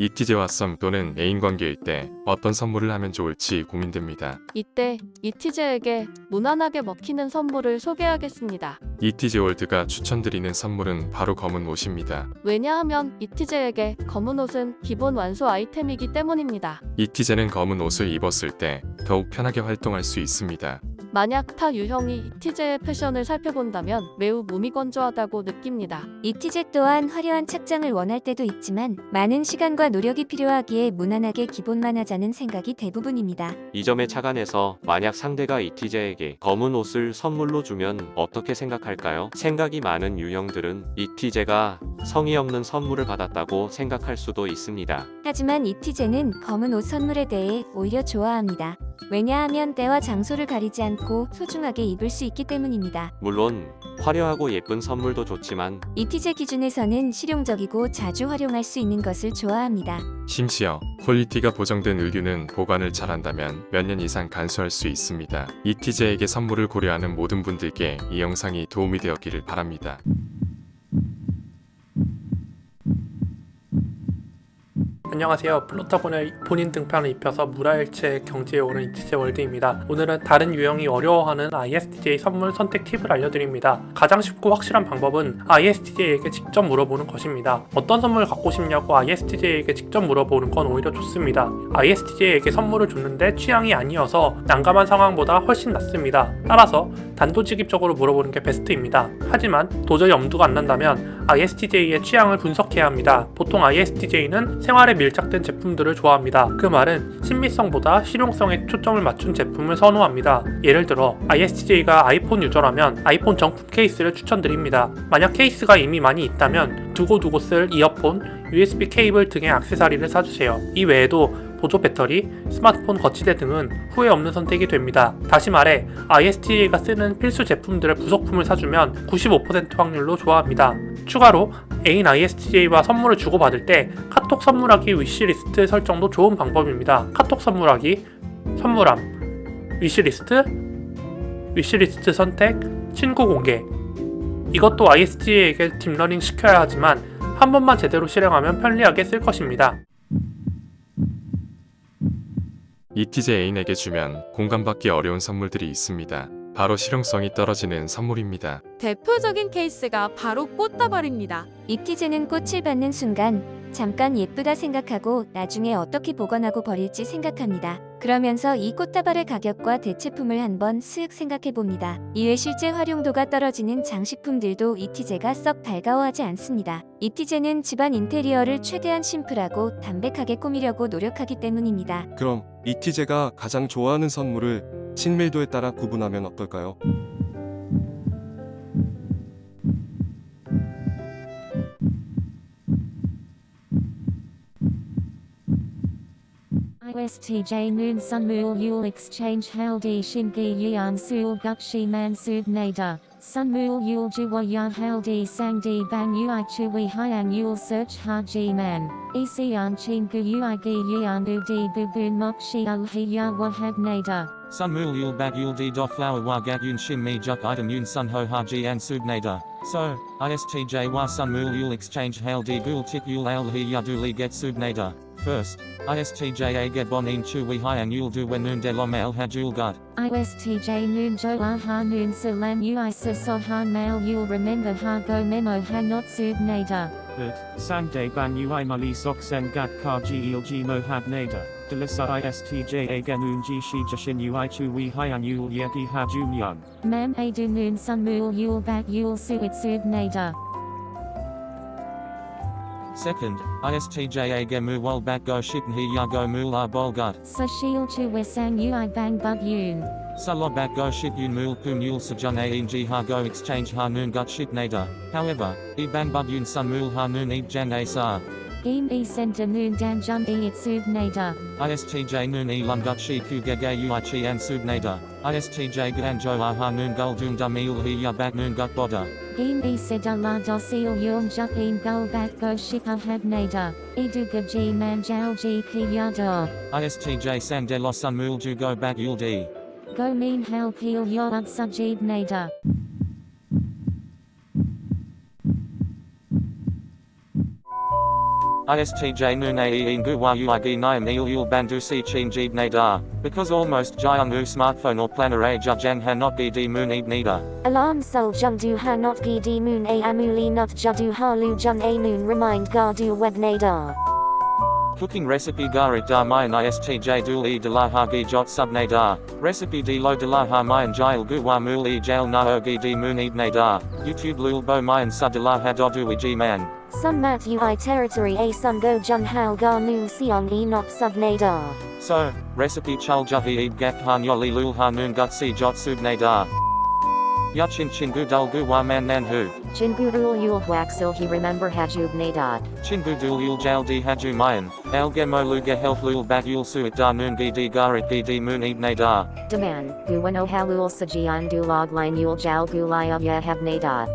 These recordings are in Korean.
이티제와 썸 또는 애인 관계일 때 어떤 선물을 하면 좋을지 고민됩니다. 이때 이티제에게 무난하게 먹히는 선물을 소개하겠습니다. 이티제 월드가 추천드리는 선물은 바로 검은 옷입니다. 왜냐하면 이티제에게 검은 옷은 기본 완소 아이템이기 때문입니다. 이티제는 검은 옷을 입었을 때 더욱 편하게 활동할 수 있습니다. 만약 타 유형이 이티제의 패션을 살펴본다면 매우 무미건조하다고 느낍니다. 이티제 또한 화려한 착장을 원할 때도 있지만 많은 시간과 노력이 필요하기에 무난하게 기본만 하자는 생각이 대부분입니다. 이 점에 착안해서 만약 상대가 이티제에게 검은 옷을 선물로 주면 어떻게 생각할까요? 생각이 많은 유형들은 이티제가 성의 없는 선물을 받았다고 생각할 수도 있습니다. 하지만 이티제는 검은 옷 선물에 대해 오히려 좋아합니다. 왜냐하면 때와 장소를 가리지 않고 소중하게 입을 수 있기 때문입니다. 물론 화려하고 예쁜 선물도 좋지만 이티제 기준에서는 실용적이고 자주 활용할 수 있는 것을 좋아합니다. 심지어 퀄리티가 보정된 의류는 보관을 잘한다면 몇 년 이상 간수할 수 있습니다. 이티제에게 선물을 고려하는 모든 분들께 이 영상이 도움이 되었기를 바랍니다. 안녕하세요. 플로터본의 본인 등판을 입혀서 물아일체 경지에 오른 이티제 월드입니다. 오늘은 다른 유형이 어려워하는 ISTJ 선물 선택 팁을 알려드립니다. 가장 쉽고 확실한 방법은 ISTJ에게 직접 물어보는 것입니다. 어떤 선물을 갖고 싶냐고 ISTJ에게 직접 물어보는 건 오히려 좋습니다. ISTJ에게 선물을 줬는데 취향이 아니어서 난감한 상황보다 훨씬 낫습니다. 따라서 단도직입적으로 물어보는 게 베스트입니다. 하지만 도저히 엄두가 안 난다면 ISTJ의 취향을 분석해야 합니다. 보통 ISTJ는 생활에 밀착된 제품들을 좋아합니다. 그 말은 심미성보다 실용성에 초점을 맞춘 제품을 선호합니다. 예를 들어 ISTJ가 아이폰 유저라면 아이폰 정품 케이스를 추천드립니다. 만약 케이스가 이미 많이 있다면 두고두고 쓸 이어폰, USB 케이블 등의 액세서리를 사주세요. 이 외에도 보조 배터리, 스마트폰 거치대 등은 후회 없는 선택이 됩니다. 다시 말해 ISTJ가 쓰는 필수 제품들의 부속품을 사주면 95% 확률로 좋아합니다. 추가로 애인 ISTJ와 선물을 주고받을 때 카톡 선물하기 위시리스트 설정도 좋은 방법입니다. 카톡 선물하기, 선물함, 위시리스트, 위시리스트 선택, 친구 공개 이것도 ISTJ에게 딥러닝 시켜야 하지만 한 번만 제대로 실행하면 편리하게 쓸 것입니다. 이티제 애인에게 주면 공감받기 어려운 선물들이 있습니다. 바로 실용성이 떨어지는 선물입니다. 대표적인 케이스가 바로 꽃다발입니다. 이티제는 꽃을 받는 순간 잠깐 예쁘다 생각하고 나중에 어떻게 보관하고 버릴지 생각합니다. 그러면서 이 꽃다발의 가격과 대체품을 한번 슥 생각해 봅니다. 이외 실제 활용도가 떨어지는 장식품들도 이티제가 썩 달가워하지 않습니다. 이티제는 집안 인테리어를 최대한 심플하고 담백하게 꾸미려고 노력하기 때문입니다. 그럼 이티제가 가장 좋아하는 선물을 친밀도에 따라 구분하면 어떨까요? ISTJ Moon Sun Mool Yule Exchange Haldi Shingi Yan Sul Gukshi Nader Sun Mool Yule Jiwa Yan Haldi Sangdi Bang Ui Chui Hyang Yule Search Haji Man Isian Chingu Ui Gi Yan Udi Bubun Mokshi Ulhi Ya Wahab Sun Mul Yul Bag Yul Di Do Flower Wa Gat Yun Shin Mi Juk Item Yun Sun Ho Haji An Sub Nader. So, ISTJ Wa Sun Mul Yul Exchange Hail Di Gul Tik Yul Al Hi Yaduli Get Sud Nader. First, ISTJ A Get Bonin Chu We Hyang Yul Du Wenun De Lom El Hajul Gut. ISTJ Noon Jo Aha Noon Salam Ui Sa Han Mail Yul Remember Ha Go Memo Ha Not Sub Nader Ut, Sangde Ban Ui Mali Soksen Gat Kar Gi Il Gi Mohab Nader, Delisa ISTJ Aganun Ji Shi Jashin Ui Chu We hi Hyang Yul Yeki Ha Jum Young. Mam Adu Noon Sun Mool Yul Bak Yul Suit Sub Nader Second, ISTJ A Gemu Wal Bat Go Shitn Hi Ya Go Mul A Bol Gut. Sashil Chu Wesang Ui Bang Bug Yun Salo Bat Go Shit Yun Mul Pum Yul sa jun A Ji Ha Go Exchange Ha Noon Gut Shit Nader. However, E Bang Bug Yun Sun Mul Ha Noon E Jan A Sa. Game e senta nun dan jun e itsud nader. ISTJ noon e lunguchi kugege uichi ansud nader. ISTJ ganjo aha noon guldum dum ilhi yabat noon gut boda. Game e seda la dosil yum juk in gulbat go shipa had nader. Eduga g manjal g ki yador. ISTJ sandelosun mulju go bat yuldi. Go mean hal peel yo udsujid nader. istj nunaeen guwayuigi nyam si bandusi chinjib nadar, because almost Jyangu smartphone or planner a jujang not gidi moon ib nida. Alarm sol jungdu not di moon a amuli nut judu halu jung a noon remind gardu web nadar. Cooking recipe garit da mayan istj dul e dalahagi jot sub nadar. Recipe de lo dalaha mayan jail guwa muli jail naogi di moon ib nadar. YouTube lul bo mayan ha dodu iji man. Sun mat ui territory a sun go jung hal ga noon siong e not sub nadar. So, recipe chul jahi eeb gak han yoli lul ha noon gut si jot sub nadar. Yachin chingu dul gu wa man nan hu. Jingudul yul huaxil he remember hajub nadar. Chingu dul yul jal di haju mayan, algemo luga health lul bat yul suit da noon gi di garit gi di moon eeb nadar. Demand, guwano halul sajian du log line yul jal gulaya ya have nadar.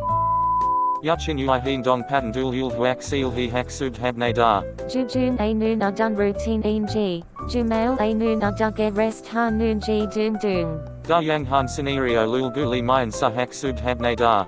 Yachin ui heen dong patan dul yul huak seal he hak sub nadar. Jujun a noon a dun routine in g. A noon a dugge rest ha noon g dun dun. Da yang han scenario lul guli mayan sa hak sub hab nadar.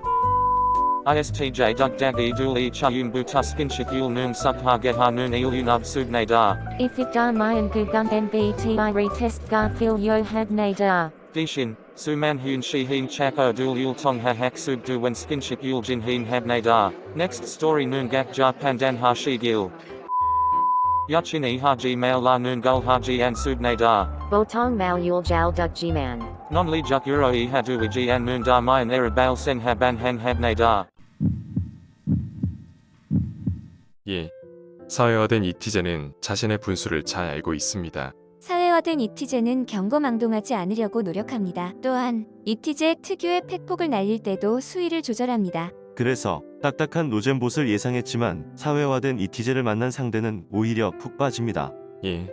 ISTJ dug dag e dul e chayun butuskin shik yul noon suk ha get ha noon il unub sub nadar. If it da mayan gugun nbti retest ga fil yo had nadar. Dishin, Suman Hyun Shi Heen Chako Dul Yul Tong Ha Hak Sub Du Wen Skinship Yul Jin Heen Hab Nadar. Next story Noon Gak Ja Pandan Ha Shi Gil. Yachin E Haji Mail La Noon Gul Haji An Sub Nadar. Botong mal yul jal duk jiman. Non Li Juk Euro E Hadu Iji An Noon Da Mayan Erabal Sen Haban Han Hab Nadar. 예. 사회화된 이티제는 자신의 분수를 잘 알고 있습니다. 사회화된 이티제는 경거망동하지 않으려고 노력합니다. 또한 이티제 특유의 팩폭을 날릴 때도 수위를 조절합니다. 그래서 딱딱한 노잼봇을 예상했지만 사회화된 이티제를 만난 상대는 오히려 푹 빠집니다. 예.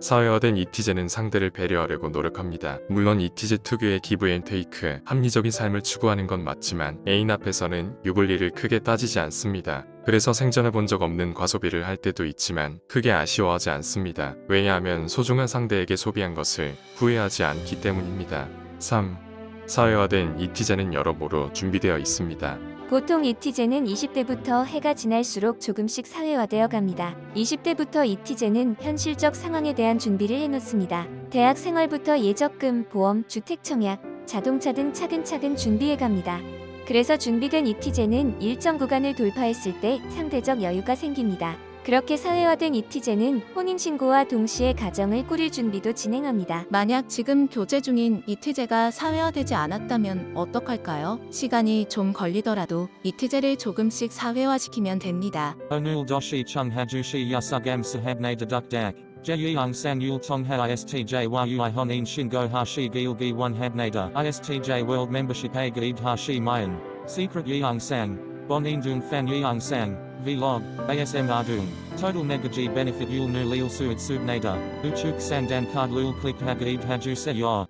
사회화된 이티제는 상대를 배려하려고 노력합니다. 물론 이티제 특유의 기브앤테이크, 합리적인 삶을 추구하는 건 맞지만 애인 앞에서는 유불리를 크게 따지지 않습니다. 그래서 생전해 본적 없는 과소비를 할 때도 있지만 크게 아쉬워하지 않습니다. 왜냐하면 소중한 상대에게 소비한 것을 후회하지 않기 때문입니다. 3. 사회화된 이티제는 여러모로 준비되어 있습니다. 보통 이티제는 20대부터 해가 지날수록 조금씩 사회화되어 갑니다. 20대부터 이티제는 현실적 상황에 대한 준비를 해놓습니다. 대학 생활부터 예적금, 보험, 주택 청약, 자동차 등 차근차근 준비해 갑니다. 그래서 준비된 이티제는 일정 구간을 돌파했을 때 상대적 여유가 생깁니다. 그렇게 사회화된 이티제는 혼인신고와 동시에 가정을 꾸릴 준비도 진행합니다. 만약 지금 교제 중인 이티제가 사회화되지 않았다면 어떡할까요? 시간이 좀 걸리더라도 이티제를 조금씩 사회화시키면 됩니다. Chung Haju Shi Yasugam Sahab Nada Duk Dak. Jeyang San Yul Tong Ha ISTJ Yui Honin Shingo Ha Shi Gil Gi 1 Hab Nada. ISTJ World Membership Shi Mayan. Secret Yeong Sang. Bon Indung Fan Yeong Sang. Vlog. ASM Ardung. Total Negaji Benefit Yul Nu Lil Suit Sub Nada. Uchuk Sandan Card Lul Click Hagaib Haju Se Yor.